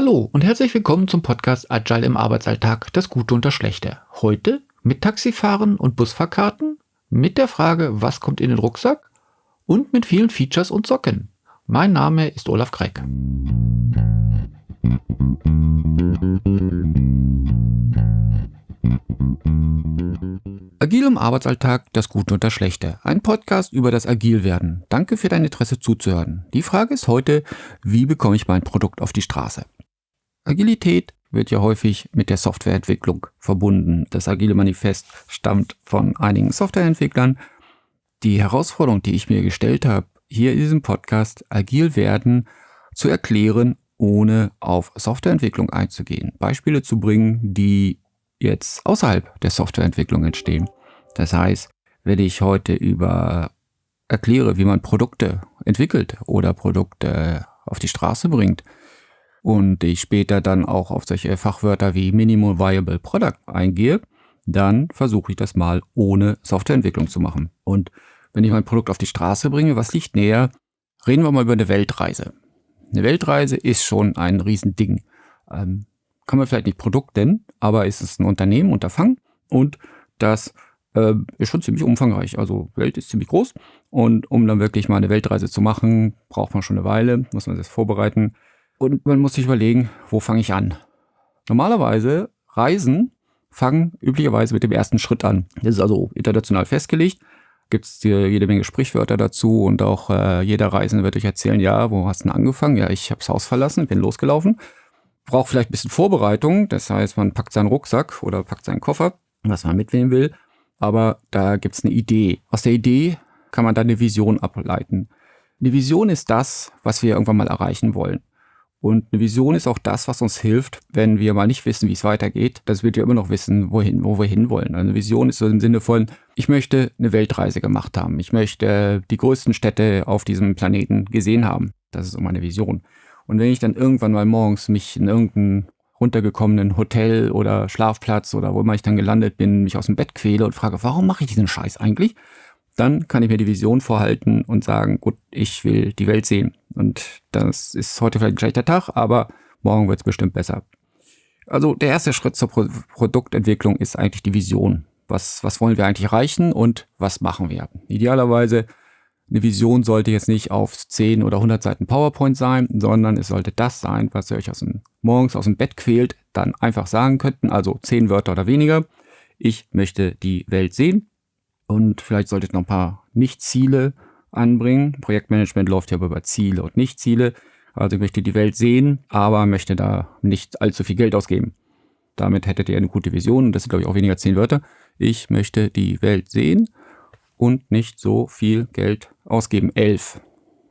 Hallo und herzlich willkommen zum Podcast Agile im Arbeitsalltag, das Gute und das Schlechte. Heute mit Taxifahren und Busfahrkarten, mit der Frage, was kommt in den Rucksack und mit vielen Features und Socken. Mein Name ist Olaf Kreck. Agil im Arbeitsalltag, das Gute und das Schlechte. Ein Podcast über das Agilwerden. Danke für dein Interesse zuzuhören. Die Frage ist heute, wie bekomme ich mein Produkt auf die Straße? Agilität wird ja häufig mit der Softwareentwicklung verbunden. Das Agile Manifest stammt von einigen Softwareentwicklern. Die Herausforderung, die ich mir gestellt habe, hier in diesem Podcast agil werden zu erklären, ohne auf Softwareentwicklung einzugehen. Beispiele zu bringen, die jetzt außerhalb der Softwareentwicklung entstehen. Das heißt, wenn ich heute über erkläre, wie man Produkte entwickelt oder Produkte auf die Straße bringt und ich später dann auch auf solche Fachwörter wie Minimum Viable Product eingehe, dann versuche ich das mal ohne Softwareentwicklung zu machen. Und wenn ich mein Produkt auf die Straße bringe, was liegt näher? Reden wir mal über eine Weltreise. Eine Weltreise ist schon ein Riesending. Ähm, kann man vielleicht nicht Produkt nennen, aber ist es ein Unternehmen, Unterfangen und das äh, ist schon ziemlich umfangreich. Also Welt ist ziemlich groß und um dann wirklich mal eine Weltreise zu machen, braucht man schon eine Weile, muss man das vorbereiten und man muss sich überlegen, wo fange ich an? Normalerweise Reisen fangen üblicherweise mit dem ersten Schritt an. Das ist also international festgelegt. Gibt es jede Menge Sprichwörter dazu und auch äh, jeder Reisende wird euch erzählen, ja, wo hast du denn angefangen? Ja, ich habe das Haus verlassen, bin losgelaufen braucht vielleicht ein bisschen Vorbereitung. Das heißt, man packt seinen Rucksack oder packt seinen Koffer, was man mitnehmen will. Aber da gibt es eine Idee. Aus der Idee kann man dann eine Vision ableiten. Eine Vision ist das, was wir irgendwann mal erreichen wollen. Und eine Vision ist auch das, was uns hilft, wenn wir mal nicht wissen, wie es weitergeht, dass wir immer noch wissen, wohin, wo wir hinwollen. Also eine Vision ist so im Sinne von, ich möchte eine Weltreise gemacht haben. Ich möchte die größten Städte auf diesem Planeten gesehen haben. Das ist so meine Vision. Und wenn ich dann irgendwann mal morgens mich in irgendeinem runtergekommenen Hotel oder Schlafplatz oder wo immer ich dann gelandet bin, mich aus dem Bett quäle und frage, warum mache ich diesen Scheiß eigentlich? Dann kann ich mir die Vision vorhalten und sagen, gut, ich will die Welt sehen. Und das ist heute vielleicht ein schlechter Tag, aber morgen wird es bestimmt besser. Also der erste Schritt zur Pro Produktentwicklung ist eigentlich die Vision. Was, was wollen wir eigentlich erreichen und was machen wir? Idealerweise eine Vision sollte jetzt nicht auf 10 oder 100 Seiten PowerPoint sein, sondern es sollte das sein, was ihr euch aus dem, morgens aus dem Bett quält, dann einfach sagen könnten, also 10 Wörter oder weniger. Ich möchte die Welt sehen und vielleicht solltet noch ein paar Nicht-Ziele anbringen. Projektmanagement läuft ja über Ziele und Nicht-Ziele. Also ich möchte die Welt sehen, aber möchte da nicht allzu viel Geld ausgeben. Damit hättet ihr eine gute Vision. Das sind, glaube ich, auch weniger 10 Wörter. Ich möchte die Welt sehen und nicht so viel Geld ausgeben. 11.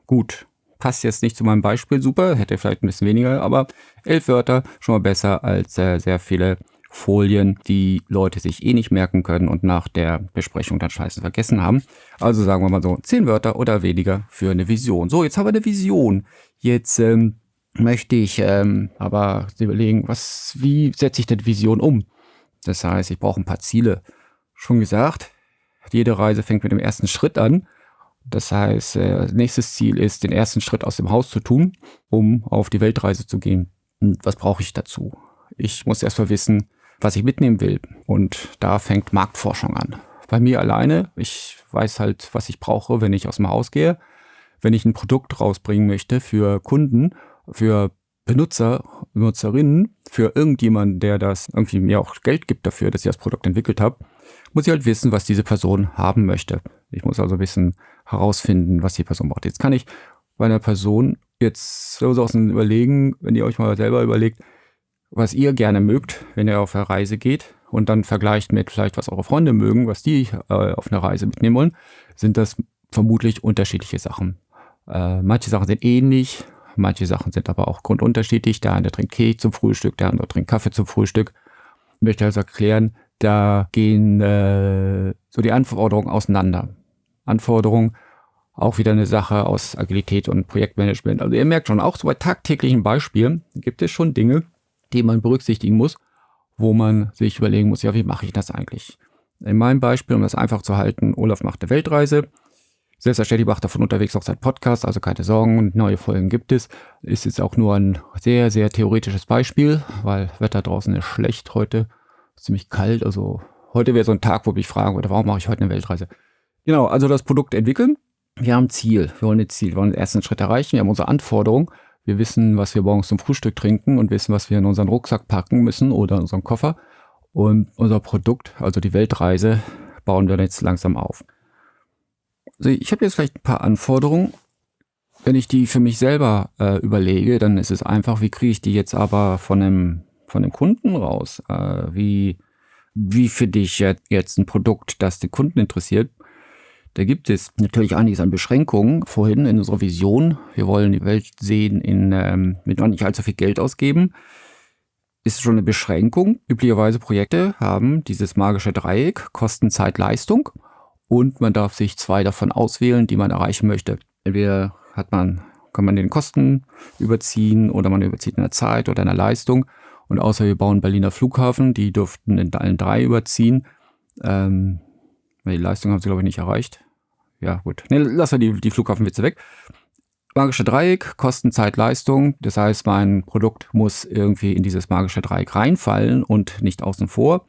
Gut. Passt jetzt nicht zu meinem Beispiel super, hätte vielleicht ein bisschen weniger, aber elf Wörter schon mal besser als äh, sehr viele Folien, die Leute sich eh nicht merken können und nach der Besprechung dann scheiße vergessen haben. Also sagen wir mal so, zehn Wörter oder weniger für eine Vision. So, jetzt haben wir eine Vision. Jetzt ähm, möchte ich ähm, aber überlegen, was, wie setze ich denn Vision um? Das heißt, ich brauche ein paar Ziele. Schon gesagt, jede Reise fängt mit dem ersten Schritt an. Das heißt, äh, nächstes Ziel ist, den ersten Schritt aus dem Haus zu tun, um auf die Weltreise zu gehen. Und was brauche ich dazu? Ich muss erstmal wissen, was ich mitnehmen will. Und da fängt Marktforschung an. Bei mir alleine, ich weiß halt, was ich brauche, wenn ich aus dem Haus gehe. Wenn ich ein Produkt rausbringen möchte für Kunden, für Benutzer, Benutzerinnen, für irgendjemanden, der das irgendwie mir auch Geld gibt dafür, dass ich das Produkt entwickelt habe, muss ich halt wissen, was diese Person haben möchte. Ich muss also bisschen herausfinden, was die Person braucht. Jetzt kann ich bei einer Person jetzt so außen überlegen, wenn ihr euch mal selber überlegt, was ihr gerne mögt, wenn ihr auf eine Reise geht und dann vergleicht mit vielleicht, was eure Freunde mögen, was die äh, auf eine Reise mitnehmen wollen, sind das vermutlich unterschiedliche Sachen. Äh, manche Sachen sind ähnlich, manche Sachen sind aber auch grundunterschiedlich. Der eine trinkt Keks zum Frühstück, der andere trinkt Kaffee zum Frühstück. Ich möchte also erklären, da gehen äh, so die Anforderungen auseinander. Anforderungen auch wieder eine Sache aus Agilität und Projektmanagement. Also ihr merkt schon, auch so bei tagtäglichen Beispielen gibt es schon Dinge, die man berücksichtigen muss, wo man sich überlegen muss, ja, wie mache ich das eigentlich? In meinem Beispiel, um das einfach zu halten, Olaf macht eine Weltreise, Selbstverständlich macht davon unterwegs auch sein Podcast, also keine Sorgen, neue Folgen gibt es. Ist jetzt auch nur ein sehr, sehr theoretisches Beispiel, weil Wetter draußen ist schlecht heute, ziemlich kalt. Also heute wäre so ein Tag, wo ich mich fragen würde, warum mache ich heute eine Weltreise? Genau, also das Produkt entwickeln. Wir haben Ziel, wir wollen ein Ziel, wir wollen den ersten Schritt erreichen, wir haben unsere Anforderungen. Wir wissen, was wir morgens zum Frühstück trinken und wissen, was wir in unseren Rucksack packen müssen oder in unseren Koffer. Und unser Produkt, also die Weltreise, bauen wir jetzt langsam auf. Also ich habe jetzt vielleicht ein paar Anforderungen. Wenn ich die für mich selber äh, überlege, dann ist es einfach, wie kriege ich die jetzt aber von dem, von dem Kunden raus? Äh, wie, wie finde ich jetzt ein Produkt, das den Kunden interessiert? Da gibt es natürlich einiges an Beschränkungen. Vorhin in unserer Vision, wir wollen die Welt sehen in, ähm, mit noch nicht allzu viel Geld ausgeben, ist schon eine Beschränkung. Üblicherweise Projekte haben dieses magische Dreieck, Kosten, Zeit, Leistung. Und man darf sich zwei davon auswählen, die man erreichen möchte. Entweder hat man, kann man den Kosten überziehen oder man überzieht in der Zeit oder in der Leistung. Und außer wir bauen Berliner Flughafen, die dürften in allen drei überziehen. Ähm, die Leistung haben sie, glaube ich, nicht erreicht ja gut, ne, lass wir die, die Flughafenwitze weg. Magische Dreieck, Kosten, Zeit, Leistung. Das heißt, mein Produkt muss irgendwie in dieses magische Dreieck reinfallen und nicht außen vor.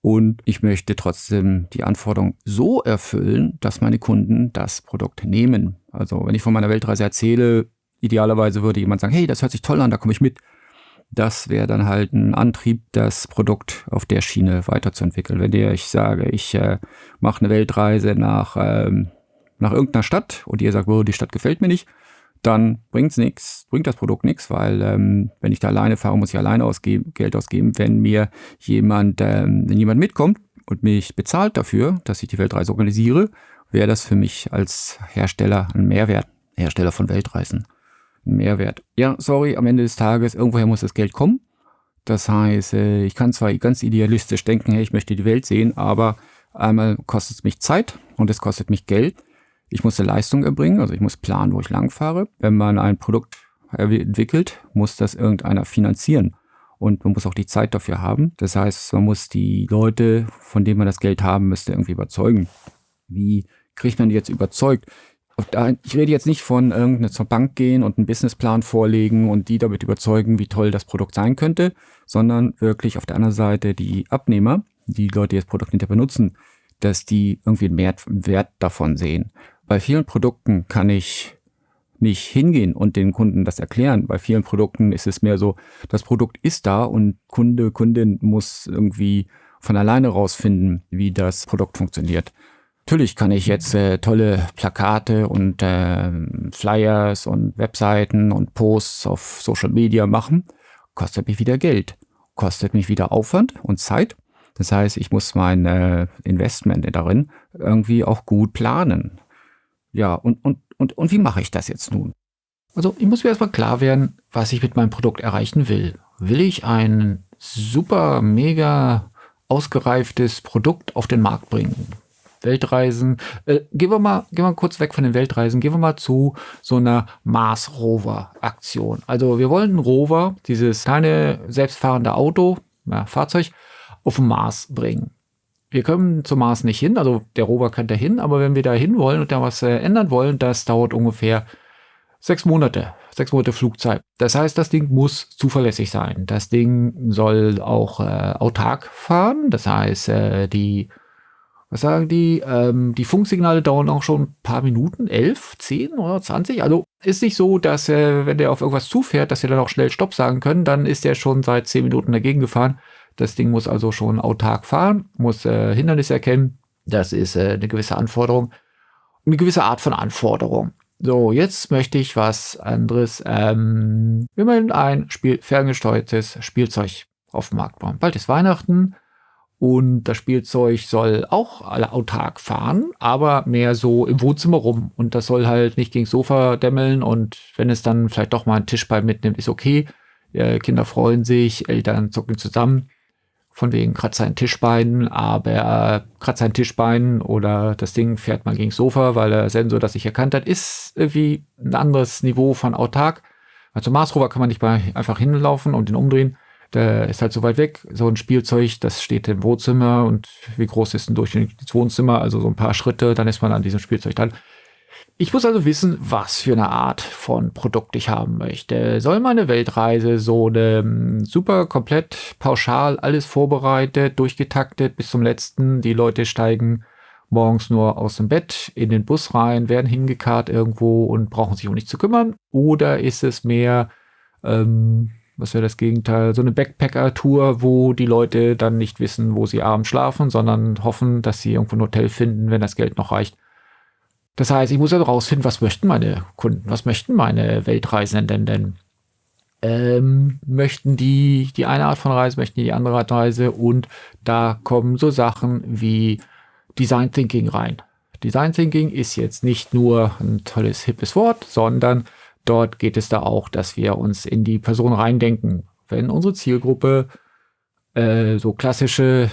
Und ich möchte trotzdem die Anforderung so erfüllen, dass meine Kunden das Produkt nehmen. Also wenn ich von meiner Weltreise erzähle, idealerweise würde jemand sagen, hey, das hört sich toll an, da komme ich mit. Das wäre dann halt ein Antrieb, das Produkt auf der Schiene weiterzuentwickeln. Wenn ich sage, ich äh, mache eine Weltreise nach ähm, nach irgendeiner Stadt und ihr sagt, oh, die Stadt gefällt mir nicht, dann bringt's nichts, bringt das Produkt nichts, weil ähm, wenn ich da alleine fahre, muss ich alleine ausgeben, Geld ausgeben. Wenn mir jemand, ähm, wenn jemand mitkommt und mich bezahlt dafür, dass ich die Weltreise organisiere, wäre das für mich als Hersteller ein Mehrwert, Hersteller von Weltreisen, ein Mehrwert. Ja, sorry, am Ende des Tages, irgendwoher muss das Geld kommen. Das heißt, äh, ich kann zwar ganz idealistisch denken, hey, ich möchte die Welt sehen, aber einmal kostet es mich Zeit und es kostet mich Geld. Ich muss eine Leistung erbringen, also ich muss planen, wo ich langfahre. Wenn man ein Produkt entwickelt, muss das irgendeiner finanzieren. Und man muss auch die Zeit dafür haben. Das heißt, man muss die Leute, von denen man das Geld haben müsste, irgendwie überzeugen. Wie kriegt man die jetzt überzeugt? Ich rede jetzt nicht von irgendeiner zur Bank gehen und einen Businessplan vorlegen und die damit überzeugen, wie toll das Produkt sein könnte, sondern wirklich auf der anderen Seite die Abnehmer, die Leute, die das Produkt hinterher benutzen, dass die irgendwie einen Wert davon sehen. Bei vielen Produkten kann ich nicht hingehen und den Kunden das erklären. Bei vielen Produkten ist es mehr so, das Produkt ist da und Kunde, Kundin muss irgendwie von alleine rausfinden, wie das Produkt funktioniert. Natürlich kann ich jetzt äh, tolle Plakate und äh, Flyers und Webseiten und Posts auf Social Media machen. Kostet mich wieder Geld, kostet mich wieder Aufwand und Zeit. Das heißt, ich muss mein äh, Investment darin irgendwie auch gut planen. Ja, und, und, und, und wie mache ich das jetzt nun? Also ich muss mir erstmal klar werden, was ich mit meinem Produkt erreichen will. Will ich ein super, mega ausgereiftes Produkt auf den Markt bringen? Weltreisen. Äh, gehen wir mal, gehen wir kurz weg von den Weltreisen. Gehen wir mal zu so einer Mars Rover Aktion. Also wir wollen einen Rover, dieses kleine selbstfahrende Auto, ja, Fahrzeug, auf den Mars bringen wir können zum Mars nicht hin, also der Rover kann da hin, aber wenn wir da hin wollen und da was äh, ändern wollen, das dauert ungefähr sechs Monate, sechs Monate Flugzeit. Das heißt, das Ding muss zuverlässig sein. Das Ding soll auch äh, autark fahren, das heißt, äh, die, was sagen die, ähm, die Funksignale dauern auch schon ein paar Minuten, elf, zehn oder zwanzig. Also ist nicht so, dass äh, wenn der auf irgendwas zufährt, dass wir dann auch schnell Stopp sagen können, dann ist der schon seit zehn Minuten dagegen gefahren. Das Ding muss also schon autark fahren, muss äh, Hindernisse erkennen. Das ist äh, eine gewisse Anforderung. Eine gewisse Art von Anforderung. So, jetzt möchte ich was anderes. Ähm, wir wollen ein Spiel, ferngesteuertes Spielzeug auf dem Markt bauen. Bald ist Weihnachten und das Spielzeug soll auch alle autark fahren, aber mehr so im Wohnzimmer rum. Und das soll halt nicht gegen Sofa dämmeln und wenn es dann vielleicht doch mal einen Tischbein mitnimmt, ist okay. Äh, Kinder freuen sich, Eltern zucken zusammen von wegen kratzt sein Tischbein, aber er kratzt sein Tischbein oder das Ding fährt mal gegen Sofa, weil der Sensor das nicht erkannt hat, ist irgendwie ein anderes Niveau von autark. Also Mars Rover kann man nicht mal einfach hinlaufen und den umdrehen. Der ist halt so weit weg. So ein Spielzeug, das steht im Wohnzimmer und wie groß ist ein durchschnittliches Wohnzimmer? Also so ein paar Schritte, dann ist man an diesem Spielzeug dran. Ich muss also wissen, was für eine Art von Produkt ich haben möchte. Soll meine Weltreise so eine hm, super komplett pauschal alles vorbereitet, durchgetaktet bis zum letzten. Die Leute steigen morgens nur aus dem Bett in den Bus rein, werden hingekarrt irgendwo und brauchen sich um nichts zu kümmern. Oder ist es mehr, ähm, was wäre das Gegenteil, so eine Backpacker-Tour, wo die Leute dann nicht wissen, wo sie abends schlafen, sondern hoffen, dass sie irgendwo ein Hotel finden, wenn das Geld noch reicht das heißt, ich muss also rausfinden, was möchten meine Kunden, was möchten meine Weltreisenden denn? Ähm, möchten die die eine Art von Reise, möchten die die andere Art von Reise und da kommen so Sachen wie Design Thinking rein. Design Thinking ist jetzt nicht nur ein tolles, hippes Wort, sondern dort geht es da auch, dass wir uns in die Person reindenken. Wenn unsere Zielgruppe äh, so klassische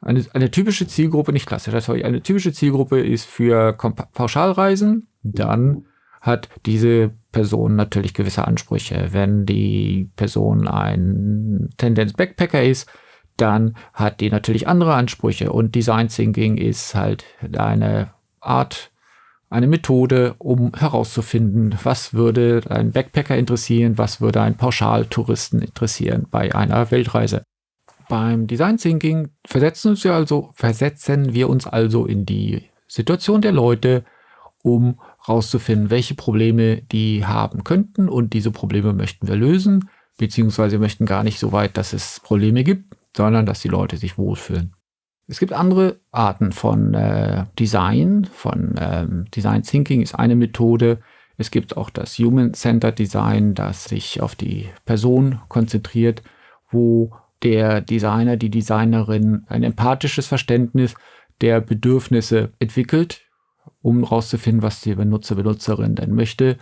eine, eine typische Zielgruppe, nicht klassisch, sorry, eine typische Zielgruppe ist für Pauschalreisen. Dann hat diese Person natürlich gewisse Ansprüche. Wenn die Person ein Tendenz Backpacker ist, dann hat die natürlich andere Ansprüche. Und Design Thinking ist halt eine Art, eine Methode, um herauszufinden, was würde ein Backpacker interessieren, was würde ein Pauschaltouristen interessieren bei einer Weltreise. Beim Design Thinking versetzen, wir also, versetzen wir uns also in die Situation der Leute, um herauszufinden, welche Probleme die haben könnten und diese Probleme möchten wir lösen, beziehungsweise möchten gar nicht so weit, dass es Probleme gibt, sondern dass die Leute sich wohlfühlen. Es gibt andere Arten von äh, Design, von ähm, Design Thinking ist eine Methode. Es gibt auch das Human-Centered Design, das sich auf die Person konzentriert, wo der Designer, die Designerin ein empathisches Verständnis der Bedürfnisse entwickelt, um herauszufinden, was die Benutzer, Benutzerin denn möchte,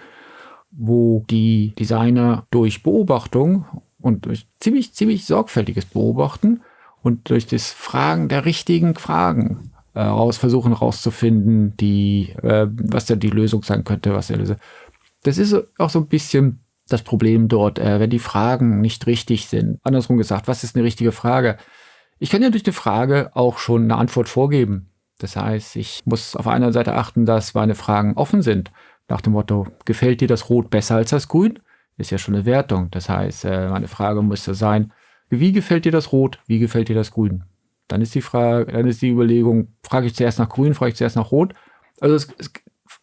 wo die Designer durch Beobachtung und durch ziemlich, ziemlich sorgfältiges Beobachten und durch das Fragen der richtigen Fragen äh, raus versuchen herauszufinden, die, äh, was da die Lösung sein könnte, was der Lösung. Das ist auch so ein bisschen das Problem dort, äh, wenn die Fragen nicht richtig sind. Andersrum gesagt, was ist eine richtige Frage? Ich kann ja durch die Frage auch schon eine Antwort vorgeben. Das heißt, ich muss auf einer Seite achten, dass meine Fragen offen sind. Nach dem Motto, gefällt dir das Rot besser als das Grün? Ist ja schon eine Wertung. Das heißt, äh, meine Frage müsste sein, wie gefällt dir das Rot? Wie gefällt dir das Grün? Dann ist die Frage, dann ist die Überlegung, frage ich zuerst nach Grün, frage ich zuerst nach Rot? Also es, es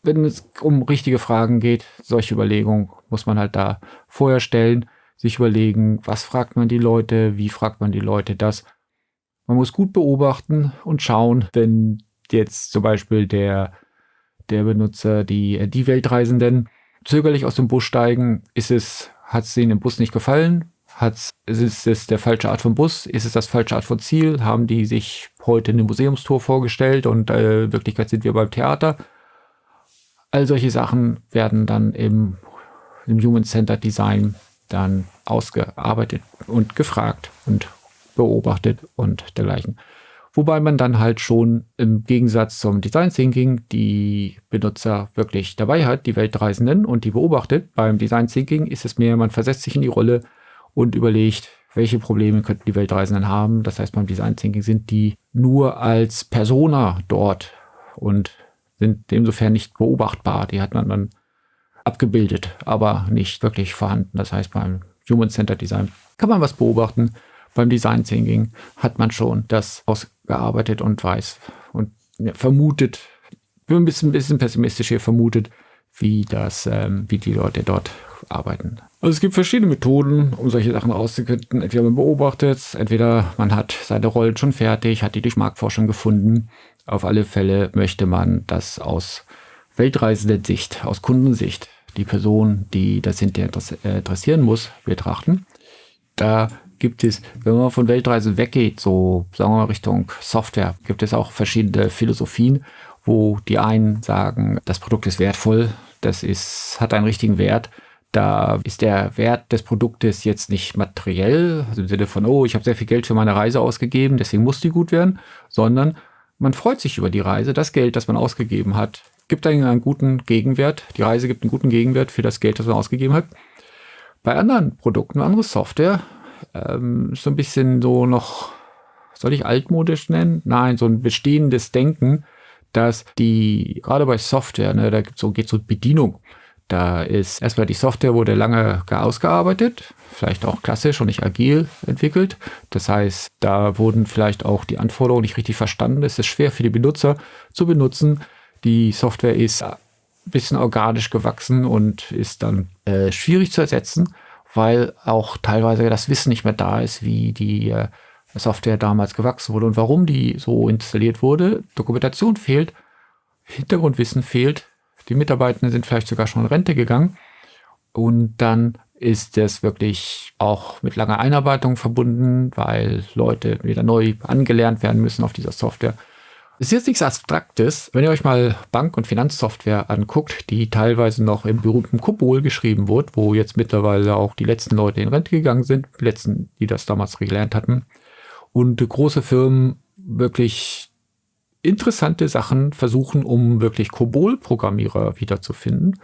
wenn es um richtige Fragen geht, solche Überlegungen muss man halt da vorher stellen, sich überlegen, was fragt man die Leute, wie fragt man die Leute das. Man muss gut beobachten und schauen, wenn jetzt zum Beispiel der, der Benutzer, die, die Weltreisenden zögerlich aus dem Bus steigen, ist es, hat es ihnen im Bus nicht gefallen? Hat's, ist es der falsche Art von Bus? Ist es das falsche Art von Ziel? Haben die sich heute eine Museumstour vorgestellt und äh, in Wirklichkeit sind wir beim Theater? All solche Sachen werden dann im, im Human-Centered Design dann ausgearbeitet und gefragt und beobachtet und dergleichen. Wobei man dann halt schon im Gegensatz zum Design Thinking die Benutzer wirklich dabei hat, die Weltreisenden und die beobachtet. Beim Design Thinking ist es mehr, man versetzt sich in die Rolle und überlegt, welche Probleme könnten die Weltreisenden haben. Das heißt, beim Design Thinking sind die nur als Persona dort und sind insofern nicht beobachtbar. Die hat man dann abgebildet, aber nicht wirklich vorhanden. Das heißt, beim Human-Centered Design kann man was beobachten. Beim Design Thinking hat man schon das ausgearbeitet und weiß und vermutet, bin ein bisschen, bisschen pessimistisch hier vermutet, wie das, ähm, wie die Leute dort arbeiten. Also es gibt verschiedene Methoden, um solche Sachen rauszufinden. Entweder man beobachtet, entweder man hat seine Rollen schon fertig, hat die durch Marktforschung gefunden auf alle Fälle möchte man das aus weltreisender Sicht, aus Kundensicht, die Person, die das hinterher äh, interessieren muss, betrachten. Da gibt es, wenn man von Weltreise weggeht, so sagen wir mal Richtung Software, gibt es auch verschiedene Philosophien, wo die einen sagen, das Produkt ist wertvoll, das ist, hat einen richtigen Wert. Da ist der Wert des Produktes jetzt nicht materiell, also im Sinne von, oh, ich habe sehr viel Geld für meine Reise ausgegeben, deswegen muss die gut werden, sondern man freut sich über die Reise. Das Geld, das man ausgegeben hat, gibt einen, guten Gegenwert. Die Reise gibt einen guten Gegenwert für das Geld, das man ausgegeben hat. Bei anderen Produkten, andere Software, ähm, so ein bisschen so noch, soll ich altmodisch nennen? Nein, so ein bestehendes Denken, dass die, gerade bei Software, ne, da gibt's so, geht so Bedienung. Da ist erstmal die Software wurde lange ausgearbeitet, vielleicht auch klassisch und nicht agil entwickelt. Das heißt, da wurden vielleicht auch die Anforderungen nicht richtig verstanden. Es ist schwer für die Benutzer zu benutzen. Die Software ist ein bisschen organisch gewachsen und ist dann äh, schwierig zu ersetzen, weil auch teilweise das Wissen nicht mehr da ist, wie die äh, Software damals gewachsen wurde und warum die so installiert wurde. Dokumentation fehlt, Hintergrundwissen fehlt, die Mitarbeitenden sind vielleicht sogar schon in Rente gegangen. Und dann ist es wirklich auch mit langer Einarbeitung verbunden, weil Leute wieder neu angelernt werden müssen auf dieser Software. Es ist jetzt nichts Abstraktes. Wenn ihr euch mal Bank- und Finanzsoftware anguckt, die teilweise noch im berühmten Kobol geschrieben wurde, wo jetzt mittlerweile auch die letzten Leute in Rente gegangen sind, die letzten, die das damals gelernt hatten, und große Firmen wirklich interessante Sachen versuchen, um wirklich Kobol-Programmierer wiederzufinden,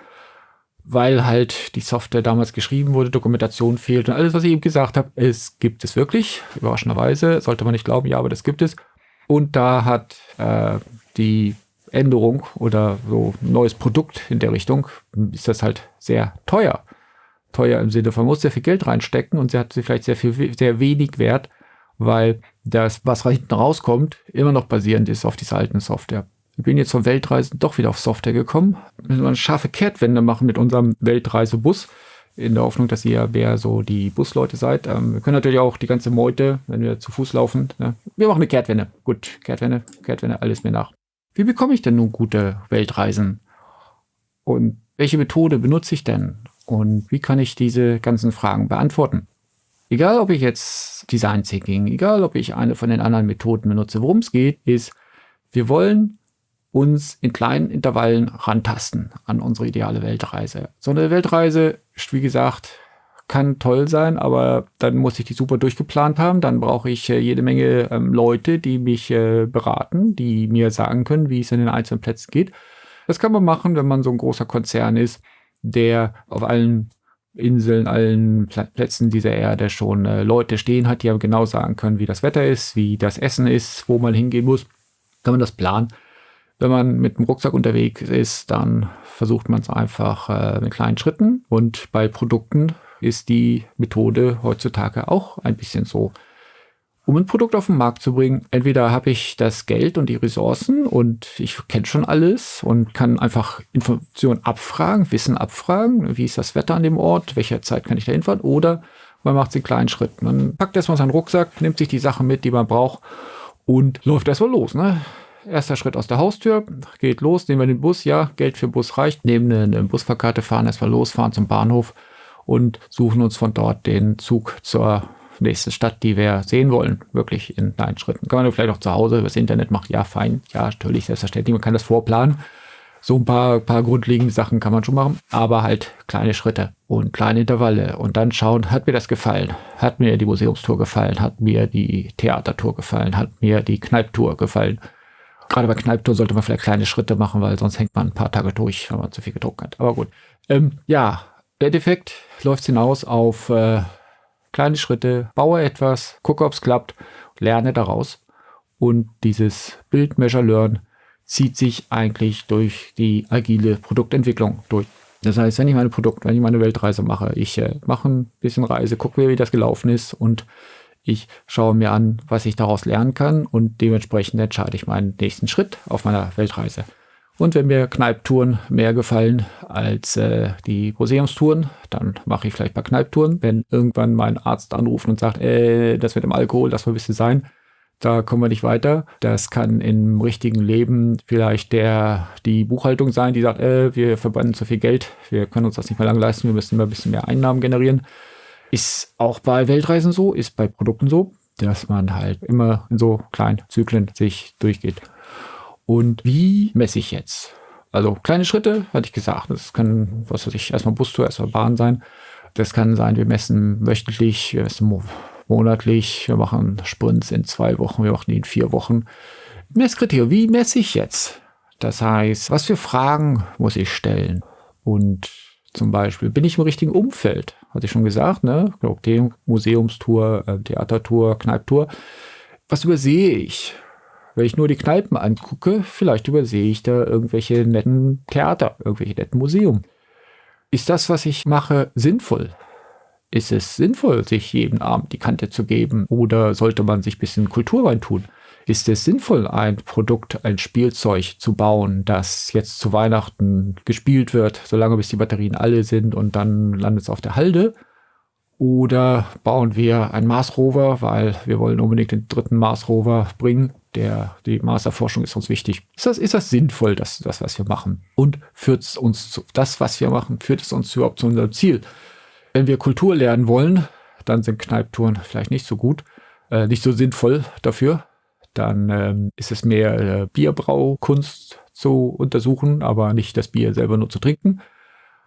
weil halt die Software damals geschrieben wurde, Dokumentation fehlt und alles, was ich eben gesagt habe, es gibt es wirklich, überraschenderweise, sollte man nicht glauben, ja, aber das gibt es. Und da hat äh, die Änderung oder so neues Produkt in der Richtung, ist das halt sehr teuer. Teuer im Sinne von, man muss sehr viel Geld reinstecken und sie hat sie vielleicht sehr viel, sehr wenig wert, weil das, was hinten rauskommt, immer noch basierend ist auf dieser alten Software. Ich bin jetzt von Weltreisen doch wieder auf Software gekommen. Müssen wir eine scharfe Kehrtwende machen mit unserem Weltreisebus. In der Hoffnung, dass ihr mehr so die Busleute seid. Ähm, wir können natürlich auch die ganze Meute, wenn wir zu Fuß laufen. Ne? Wir machen eine Kehrtwende. Gut, Kehrtwende, Kehrtwende, alles mir nach. Wie bekomme ich denn nun gute Weltreisen? Und welche Methode benutze ich denn? Und wie kann ich diese ganzen Fragen beantworten? Egal, ob ich jetzt Design Thinking, egal, ob ich eine von den anderen Methoden benutze, worum es geht, ist, wir wollen uns in kleinen Intervallen rantasten an unsere ideale Weltreise. So eine Weltreise, wie gesagt, kann toll sein, aber dann muss ich die super durchgeplant haben. Dann brauche ich äh, jede Menge ähm, Leute, die mich äh, beraten, die mir sagen können, wie es in den einzelnen Plätzen geht. Das kann man machen, wenn man so ein großer Konzern ist, der auf allen Inseln, allen Plätzen dieser Erde schon äh, Leute stehen hat, die ja genau sagen können, wie das Wetter ist, wie das Essen ist, wo man hingehen muss, kann man das planen. Wenn man mit dem Rucksack unterwegs ist, dann versucht man es einfach äh, mit kleinen Schritten und bei Produkten ist die Methode heutzutage auch ein bisschen so um ein Produkt auf den Markt zu bringen, entweder habe ich das Geld und die Ressourcen und ich kenne schon alles und kann einfach Informationen abfragen, Wissen abfragen, wie ist das Wetter an dem Ort, welche Zeit kann ich da hinfahren, oder man macht in kleinen Schritten. Man packt erstmal seinen Rucksack, nimmt sich die Sachen mit, die man braucht und läuft erstmal los. Ne? Erster Schritt aus der Haustür, geht los, nehmen wir den Bus, ja, Geld für Bus reicht, nehmen eine, eine Busfahrkarte, fahren erstmal los, fahren zum Bahnhof und suchen uns von dort den Zug zur nächste Stadt, die wir sehen wollen, wirklich in kleinen Schritten. Kann man vielleicht auch zu Hause übers Internet machen, ja, fein, ja, natürlich, selbstverständlich, man kann das vorplanen. So ein paar, paar grundlegende Sachen kann man schon machen, aber halt kleine Schritte und kleine Intervalle und dann schauen, hat mir das gefallen? Hat mir die Museumstour gefallen? Hat mir die Theatertour gefallen? Hat mir die Kneiptour gefallen? Gerade bei Kneiptour sollte man vielleicht kleine Schritte machen, weil sonst hängt man ein paar Tage durch, wenn man zu viel gedruckt hat. Aber gut. Ähm, ja, im Endeffekt läuft es hinaus auf äh, kleine Schritte, baue etwas, gucke, ob es klappt, lerne daraus. Und dieses Build, Measure, Learn zieht sich eigentlich durch die agile Produktentwicklung durch. Das heißt, wenn ich meine Produkt, wenn ich meine Weltreise mache, ich äh, mache ein bisschen Reise, gucke mir, wie das gelaufen ist und ich schaue mir an, was ich daraus lernen kann und dementsprechend entscheide ich meinen nächsten Schritt auf meiner Weltreise. Und wenn mir Kneiptouren mehr gefallen als äh, die Museumstouren, dann mache ich vielleicht ein paar Kneiptouren. Wenn irgendwann mein Arzt anruft und sagt, äh, das mit dem Alkohol, das soll ein bisschen sein, da kommen wir nicht weiter. Das kann im richtigen Leben vielleicht der, die Buchhaltung sein, die sagt, äh, wir verbrennen zu viel Geld, wir können uns das nicht mehr lange leisten, wir müssen immer ein bisschen mehr Einnahmen generieren. Ist auch bei Weltreisen so, ist bei Produkten so, dass man halt immer in so kleinen Zyklen sich durchgeht. Und wie messe ich jetzt? Also kleine Schritte, hatte ich gesagt. Das kann, was weiß ich, erstmal Bustour, erstmal Bahn sein. Das kann sein, wir messen wöchentlich, wir messen monatlich, wir machen Sprints in zwei Wochen, wir machen die in vier Wochen. Messkriterium, wie messe ich jetzt? Das heißt, was für Fragen muss ich stellen? Und zum Beispiel, bin ich im richtigen Umfeld? Hatte ich schon gesagt, ne? Museumstour, äh, Theatertour, Kneiptour. Was übersehe ich? Wenn ich nur die Kneipen angucke, vielleicht übersehe ich da irgendwelche netten Theater, irgendwelche netten Museum. Ist das, was ich mache, sinnvoll? Ist es sinnvoll, sich jeden Abend die Kante zu geben? Oder sollte man sich ein bisschen Kultur reintun? Ist es sinnvoll, ein Produkt, ein Spielzeug zu bauen, das jetzt zu Weihnachten gespielt wird, solange bis die Batterien alle sind und dann landet es auf der Halde? Oder bauen wir einen Mars Rover, weil wir wollen unbedingt den dritten Mars Rover bringen. Der, die Mars-Erforschung ist uns wichtig. Ist das, ist das sinnvoll, das, das, was wir machen? Und führt es uns zu, das, was wir machen, führt es uns überhaupt zu unserem Ziel? Wenn wir Kultur lernen wollen, dann sind Kneiptouren vielleicht nicht so gut, äh, nicht so sinnvoll dafür. Dann ähm, ist es mehr äh, Bierbraukunst zu untersuchen, aber nicht das Bier selber nur zu trinken.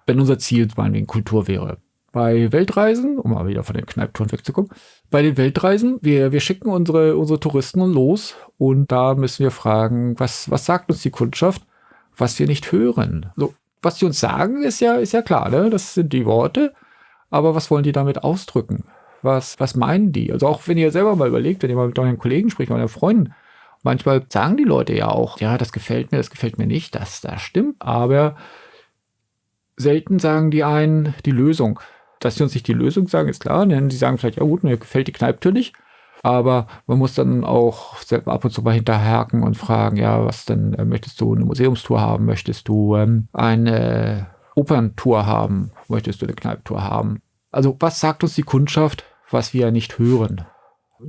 Wenn unser Ziel meinetwegen Kultur wäre, bei Weltreisen, um mal wieder von den Kneiptouren wegzukommen, bei den Weltreisen, wir, wir schicken unsere, unsere Touristen los und da müssen wir fragen, was, was sagt uns die Kundschaft, was wir nicht hören? So, was die uns sagen, ist ja, ist ja klar, ne? das sind die Worte, aber was wollen die damit ausdrücken? Was, was meinen die? Also auch wenn ihr selber mal überlegt, wenn ihr mal mit euren Kollegen spricht, mit euren Freunden, manchmal sagen die Leute ja auch, ja, das gefällt mir, das gefällt mir nicht, das, das stimmt, aber selten sagen die einen die Lösung dass sie uns nicht die Lösung sagen, ist klar, denn sie sagen vielleicht, ja gut, mir gefällt die Kneipptür nicht. Aber man muss dann auch ab und zu mal hinterhaken und fragen, ja, was denn, äh, möchtest du eine Museumstour haben? Möchtest du ähm, eine Operntour haben? Möchtest du eine Kneipptour haben? Also was sagt uns die Kundschaft, was wir nicht hören?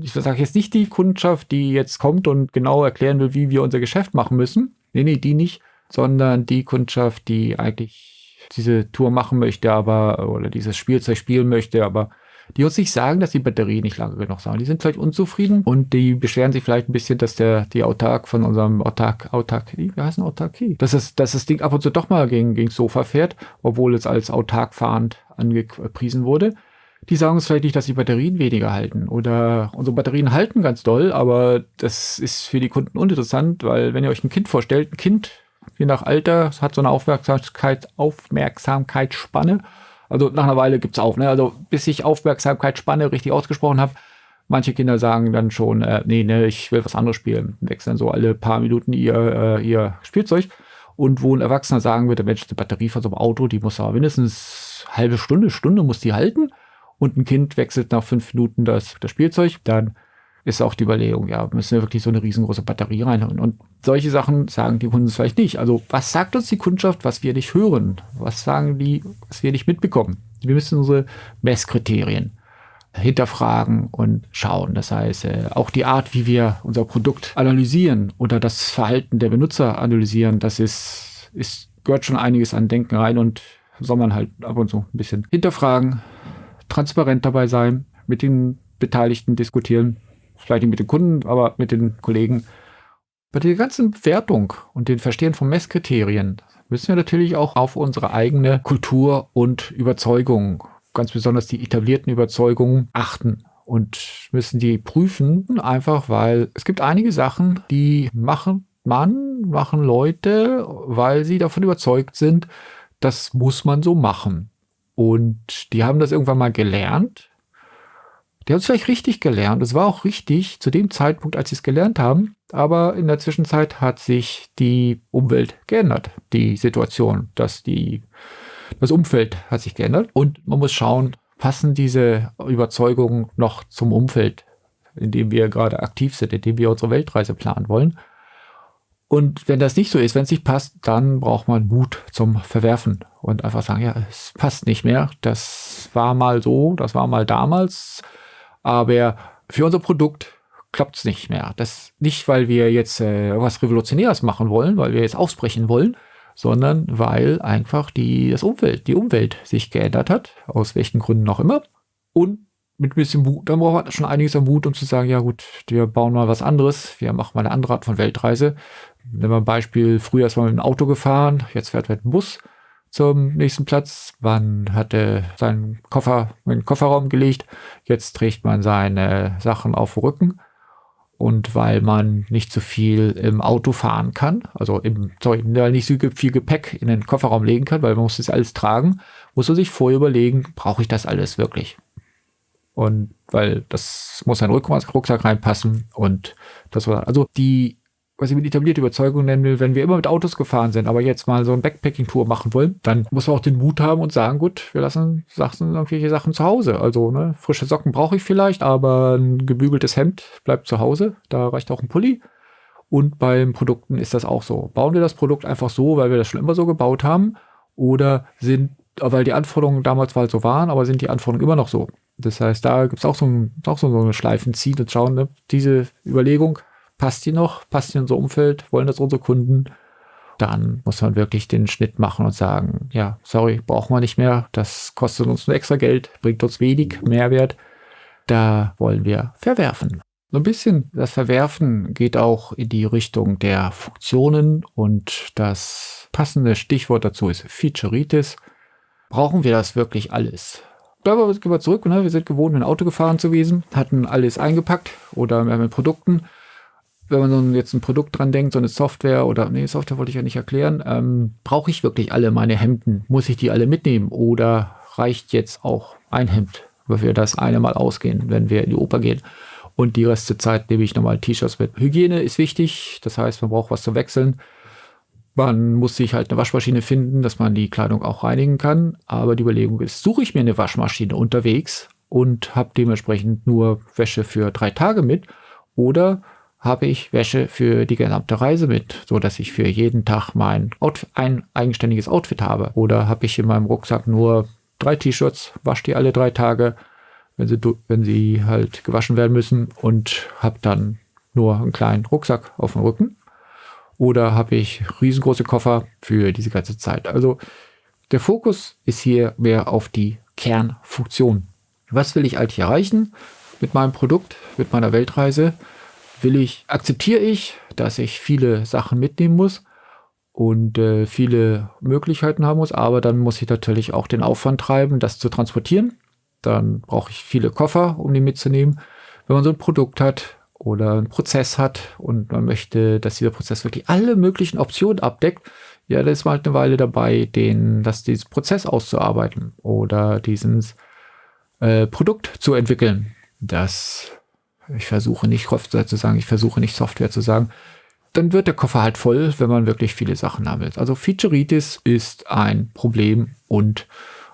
Ich sage jetzt nicht die Kundschaft, die jetzt kommt und genau erklären will, wie wir unser Geschäft machen müssen. Nee, nee, die nicht, sondern die Kundschaft, die eigentlich diese Tour machen möchte, aber oder dieses Spielzeug spielen möchte, aber die uns nicht sagen, dass die Batterie nicht lange genug sind. Die sind vielleicht unzufrieden und die beschweren sich vielleicht ein bisschen, dass der die Autark von unserem Autark, Autarkie, wie heißt denn Autarkie? Dass, es, dass das Ding ab und zu doch mal gegen, gegen das Sofa fährt, obwohl es als autark fahrend angepriesen wurde. Die sagen uns vielleicht nicht, dass die Batterien weniger halten oder unsere Batterien halten ganz doll, aber das ist für die Kunden uninteressant, weil wenn ihr euch ein Kind vorstellt, ein Kind je nach Alter. Es hat so eine Aufmerksamkeit, Aufmerksamkeitsspanne. Also nach einer Weile gibt es auf. Ne? Also bis ich Aufmerksamkeitsspanne richtig ausgesprochen habe, manche Kinder sagen dann schon, äh, nee, ne, ich will was anderes spielen. Wechseln so alle paar Minuten ihr, äh, ihr Spielzeug. Und wo ein Erwachsener sagen würde, Mensch, die Batterie von so einem Auto, die muss aber mindestens halbe Stunde, Stunde muss die halten. Und ein Kind wechselt nach fünf Minuten das, das Spielzeug, dann ist auch die Überlegung, ja, müssen wir wirklich so eine riesengroße Batterie reinhauen? Und solche Sachen sagen die Kunden vielleicht nicht. Also was sagt uns die Kundschaft, was wir nicht hören? Was sagen die, was wir nicht mitbekommen? Wir müssen unsere Messkriterien hinterfragen und schauen. Das heißt, äh, auch die Art, wie wir unser Produkt analysieren oder das Verhalten der Benutzer analysieren, das ist, ist gehört schon einiges an Denken rein und soll man halt ab und zu ein bisschen hinterfragen, transparent dabei sein, mit den Beteiligten diskutieren vielleicht nicht mit den Kunden, aber mit den Kollegen. Bei der ganzen Wertung und den Verstehen von Messkriterien müssen wir natürlich auch auf unsere eigene Kultur und Überzeugung, ganz besonders die etablierten Überzeugungen, achten und müssen die prüfen, einfach weil es gibt einige Sachen, die machen man, machen Leute, weil sie davon überzeugt sind, das muss man so machen. Und die haben das irgendwann mal gelernt die haben es vielleicht richtig gelernt. Es war auch richtig zu dem Zeitpunkt, als sie es gelernt haben. Aber in der Zwischenzeit hat sich die Umwelt geändert. Die Situation, dass die, das Umfeld hat sich geändert. Und man muss schauen, passen diese Überzeugungen noch zum Umfeld, in dem wir gerade aktiv sind, in dem wir unsere Weltreise planen wollen. Und wenn das nicht so ist, wenn es nicht passt, dann braucht man Mut zum Verwerfen und einfach sagen, ja, es passt nicht mehr. Das war mal so, das war mal damals aber für unser Produkt klappt es nicht mehr. Das nicht, weil wir jetzt äh, was Revolutionäres machen wollen, weil wir jetzt ausbrechen wollen, sondern weil einfach die, das Umfeld, die Umwelt sich geändert hat, aus welchen Gründen auch immer. Und mit ein bisschen Mut, dann braucht man schon einiges an Mut, um zu sagen, ja gut, wir bauen mal was anderes, wir machen mal eine andere Art von Weltreise. Nehmen wir ein Beispiel, früher ist man mit dem Auto gefahren, jetzt fährt man mit dem Bus zum nächsten Platz. Man hatte seinen Koffer in den Kofferraum gelegt. Jetzt trägt man seine Sachen auf dem Rücken. Und weil man nicht so viel im Auto fahren kann, also im, sorry, nicht so viel Gepäck in den Kofferraum legen kann, weil man muss das alles tragen, muss man sich vorher überlegen, brauche ich das alles wirklich? Und weil das muss ein Rucksack reinpassen und das war, also die was ich mit etablierte Überzeugung nennen will, wenn wir immer mit Autos gefahren sind, aber jetzt mal so eine Backpacking-Tour machen wollen, dann muss man auch den Mut haben und sagen, gut, wir lassen Sachen, irgendwelche Sachen zu Hause. Also ne, frische Socken brauche ich vielleicht, aber ein gebügeltes Hemd bleibt zu Hause. Da reicht auch ein Pulli. Und beim Produkten ist das auch so. Bauen wir das Produkt einfach so, weil wir das schon immer so gebaut haben, oder sind, weil die Anforderungen damals mal so waren, aber sind die Anforderungen immer noch so? Das heißt, da gibt es auch so, ein, auch so eine Schleifen ziehen und schauen, ne? diese Überlegung passt die noch, passt die in unser Umfeld, wollen das unsere Kunden, dann muss man wirklich den Schnitt machen und sagen, ja, sorry, brauchen wir nicht mehr, das kostet uns nur extra Geld, bringt uns wenig Mehrwert, da wollen wir verwerfen. So ein bisschen das Verwerfen geht auch in die Richtung der Funktionen und das passende Stichwort dazu ist Featureitis. Brauchen wir das wirklich alles? Bleiben wir zurück, ne? wir sind gewohnt, ein Auto gefahren zu gewesen, hatten alles eingepackt oder mit Produkten wenn man jetzt ein Produkt dran denkt, so eine Software oder, nee, Software wollte ich ja nicht erklären, ähm, brauche ich wirklich alle meine Hemden? Muss ich die alle mitnehmen? Oder reicht jetzt auch ein Hemd, weil wir das eine Mal ausgehen, wenn wir in die Oper gehen? Und die Rest der Zeit nehme ich nochmal T-Shirts mit. Hygiene ist wichtig, das heißt, man braucht was zu wechseln. Man muss sich halt eine Waschmaschine finden, dass man die Kleidung auch reinigen kann. Aber die Überlegung ist, suche ich mir eine Waschmaschine unterwegs und habe dementsprechend nur Wäsche für drei Tage mit oder habe ich Wäsche für die gesamte Reise mit, so dass ich für jeden Tag mein Outfit, ein eigenständiges Outfit habe. Oder habe ich in meinem Rucksack nur drei T-Shirts, wasche die alle drei Tage, wenn sie, wenn sie halt gewaschen werden müssen und habe dann nur einen kleinen Rucksack auf dem Rücken. Oder habe ich riesengroße Koffer für diese ganze Zeit. Also der Fokus ist hier mehr auf die Kernfunktion. Was will ich eigentlich erreichen mit meinem Produkt, mit meiner Weltreise? Will ich, akzeptiere ich, dass ich viele Sachen mitnehmen muss und äh, viele Möglichkeiten haben muss, aber dann muss ich natürlich auch den Aufwand treiben, das zu transportieren. Dann brauche ich viele Koffer, um die mitzunehmen. Wenn man so ein Produkt hat oder einen Prozess hat und man möchte, dass dieser Prozess wirklich alle möglichen Optionen abdeckt, ja, da ist man halt eine Weile dabei, den, das, dieses Prozess auszuarbeiten oder dieses äh, Produkt zu entwickeln. Das ich versuche nicht Software zu sagen, ich versuche nicht Software zu sagen, dann wird der Koffer halt voll, wenn man wirklich viele Sachen haben will. Also Featureitis ist ein Problem und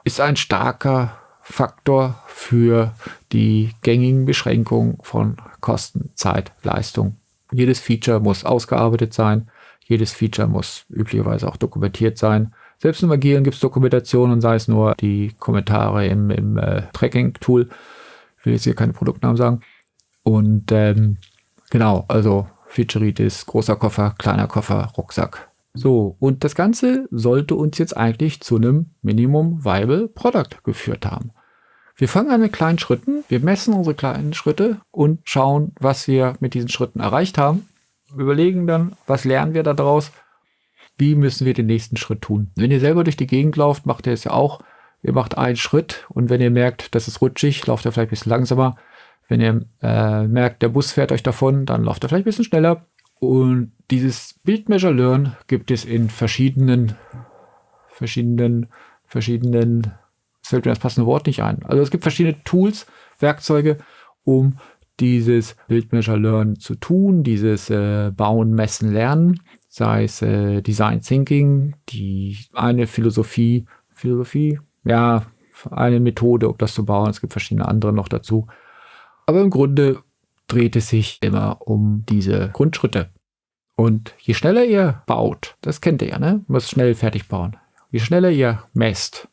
ist ein starker Faktor für die gängigen Beschränkungen von Kosten, Zeit, Leistung. Jedes Feature muss ausgearbeitet sein. Jedes Feature muss üblicherweise auch dokumentiert sein. Selbst im Agilen gibt es Dokumentationen, sei es nur die Kommentare im, im äh, Tracking-Tool. Ich will jetzt hier keine Produktnamen sagen. Und ähm, genau, also Featureitis, großer Koffer, kleiner Koffer, Rucksack. So, und das Ganze sollte uns jetzt eigentlich zu einem Minimum Viable Product geführt haben. Wir fangen an mit kleinen Schritten, wir messen unsere kleinen Schritte und schauen, was wir mit diesen Schritten erreicht haben. Wir überlegen dann, was lernen wir daraus, wie müssen wir den nächsten Schritt tun. Wenn ihr selber durch die Gegend lauft, macht ihr es ja auch. Ihr macht einen Schritt und wenn ihr merkt, das ist rutschig, lauft ihr vielleicht ein bisschen langsamer. Wenn ihr äh, merkt, der Bus fährt euch davon, dann lauft er vielleicht ein bisschen schneller. Und dieses Build Measure Learn gibt es in verschiedenen, verschiedenen, verschiedenen, es fällt mir das passende Wort nicht ein. Also es gibt verschiedene Tools, Werkzeuge, um dieses Build Measure Learn zu tun, dieses äh, Bauen, Messen, Lernen, sei es äh, Design Thinking, die eine Philosophie, Philosophie, ja, eine Methode, um das zu bauen. Es gibt verschiedene andere noch dazu. Aber im Grunde dreht es sich immer um diese Grundschritte. Und je schneller ihr baut, das kennt ihr ja, ne? Müsst schnell fertig bauen. Je schneller ihr messt,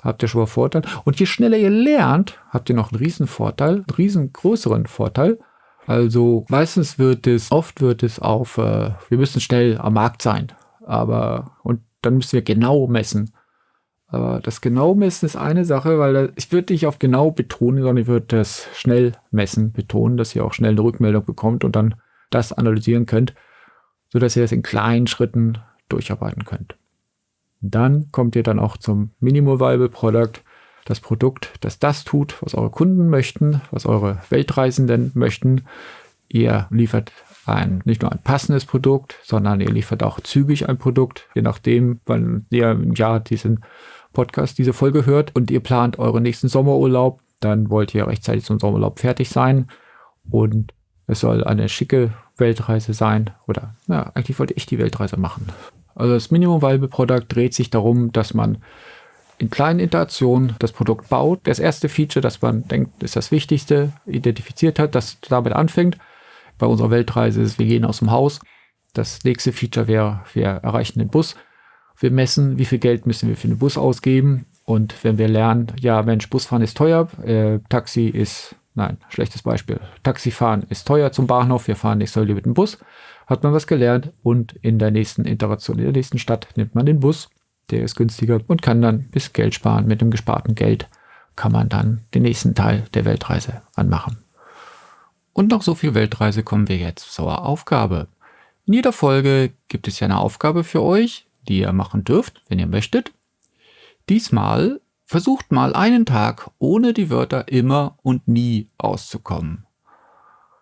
habt ihr schon mal Vorteil. Und je schneller ihr lernt, habt ihr noch einen riesen Vorteil, einen riesengrößeren Vorteil. Also meistens wird es, oft wird es auf, äh, wir müssen schnell am Markt sein. Aber, und dann müssen wir genau messen. Aber das genau messen ist eine Sache, weil ich würde nicht auf genau betonen, sondern ich würde das schnell messen betonen, dass ihr auch schnell eine Rückmeldung bekommt und dann das analysieren könnt, sodass ihr das in kleinen Schritten durcharbeiten könnt. Dann kommt ihr dann auch zum Minimal Viable Product, das Produkt, das das tut, was eure Kunden möchten, was eure Weltreisenden möchten. Ihr liefert ein, nicht nur ein passendes Produkt, sondern ihr liefert auch zügig ein Produkt, je nachdem, wann ihr im Jahr diesen Podcast diese Folge hört und ihr plant euren nächsten Sommerurlaub, dann wollt ihr rechtzeitig zum Sommerurlaub fertig sein und es soll eine schicke Weltreise sein. Oder ja, eigentlich wollte ich die Weltreise machen. Also das Minimum Viable Product dreht sich darum, dass man in kleinen Iterationen das Produkt baut. Das erste Feature, das man denkt, ist das Wichtigste, identifiziert hat, das damit anfängt. Bei unserer Weltreise ist, wir gehen aus dem Haus. Das nächste Feature wäre, wir erreichen den Bus. Wir messen, wie viel Geld müssen wir für den Bus ausgeben. Und wenn wir lernen, ja, Mensch, Busfahren ist teuer, äh, Taxi ist, nein, schlechtes Beispiel. Taxifahren ist teuer zum Bahnhof, wir fahren nicht so mit dem Bus, hat man was gelernt und in der nächsten Iteration, in der nächsten Stadt nimmt man den Bus, der ist günstiger und kann dann bis Geld sparen. Mit dem gesparten Geld kann man dann den nächsten Teil der Weltreise anmachen. Und nach so viel Weltreise kommen wir jetzt zur Aufgabe. In jeder Folge gibt es ja eine Aufgabe für euch, die ihr machen dürft, wenn ihr möchtet. Diesmal versucht mal einen Tag ohne die Wörter immer und nie auszukommen.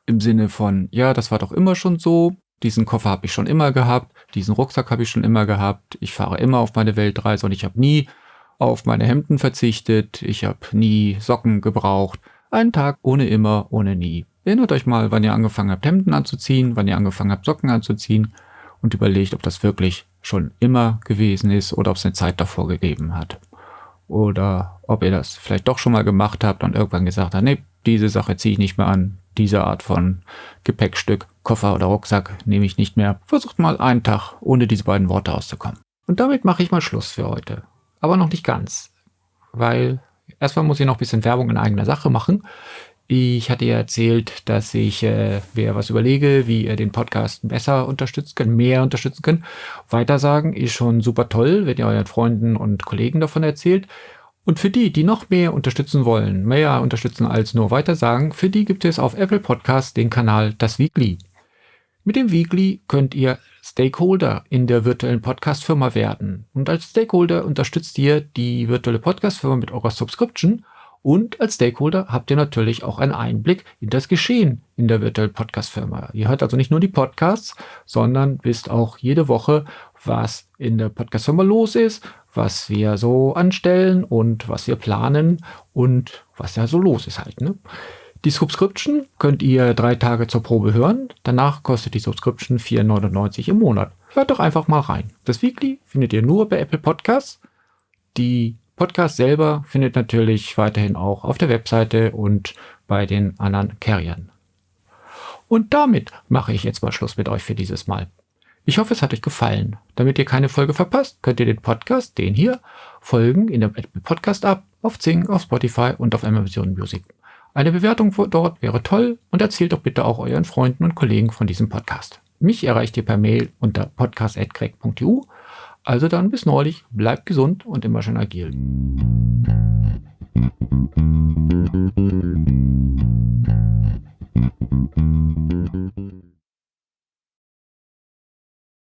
Im Sinne von, ja, das war doch immer schon so, diesen Koffer habe ich schon immer gehabt, diesen Rucksack habe ich schon immer gehabt, ich fahre immer auf meine Weltreise und ich habe nie auf meine Hemden verzichtet, ich habe nie Socken gebraucht. Einen Tag ohne immer, ohne nie. Erinnert euch mal, wann ihr angefangen habt, Hemden anzuziehen, wann ihr angefangen habt, Socken anzuziehen und überlegt, ob das wirklich schon immer gewesen ist oder ob es eine Zeit davor gegeben hat. Oder ob ihr das vielleicht doch schon mal gemacht habt und irgendwann gesagt habt, nee, diese Sache ziehe ich nicht mehr an, diese Art von Gepäckstück, Koffer oder Rucksack nehme ich nicht mehr. Versucht mal einen Tag ohne diese beiden Worte auszukommen. Und damit mache ich mal Schluss für heute. Aber noch nicht ganz. Weil erstmal muss ich noch ein bisschen Werbung in eigener Sache machen. Ich hatte ja erzählt, dass ich äh, mir was überlege, wie ihr den Podcast besser unterstützen könnt, mehr unterstützen könnt. Weitersagen ist schon super toll, wenn ihr euren Freunden und Kollegen davon erzählt. Und für die, die noch mehr unterstützen wollen, mehr unterstützen als nur weitersagen, für die gibt es auf Apple Podcast den Kanal Das Weekly. Mit dem Weekly könnt ihr Stakeholder in der virtuellen Podcast-Firma werden. Und als Stakeholder unterstützt ihr die virtuelle Podcast-Firma mit eurer Subscription und als Stakeholder habt ihr natürlich auch einen Einblick in das Geschehen in der virtuellen Podcast-Firma. Ihr hört also nicht nur die Podcasts, sondern wisst auch jede Woche, was in der Podcast-Firma los ist, was wir so anstellen und was wir planen und was da so los ist halt. Ne? Die Subscription könnt ihr drei Tage zur Probe hören. Danach kostet die Subscription 4,99 im Monat. Hört doch einfach mal rein. Das Weekly findet ihr nur bei Apple Podcasts. Die Podcast selber findet natürlich weiterhin auch auf der Webseite und bei den anderen Carriern. Und damit mache ich jetzt mal Schluss mit euch für dieses Mal. Ich hoffe, es hat euch gefallen. Damit ihr keine Folge verpasst, könnt ihr den Podcast, den hier, folgen in der Podcast App, auf Zing, auf Spotify und auf Amazon Music. Eine Bewertung dort wäre toll und erzählt doch bitte auch euren Freunden und Kollegen von diesem Podcast. Mich erreicht ihr per Mail unter podcast.craig.eu. Also dann bis neulich, bleibt gesund und immer schön agil.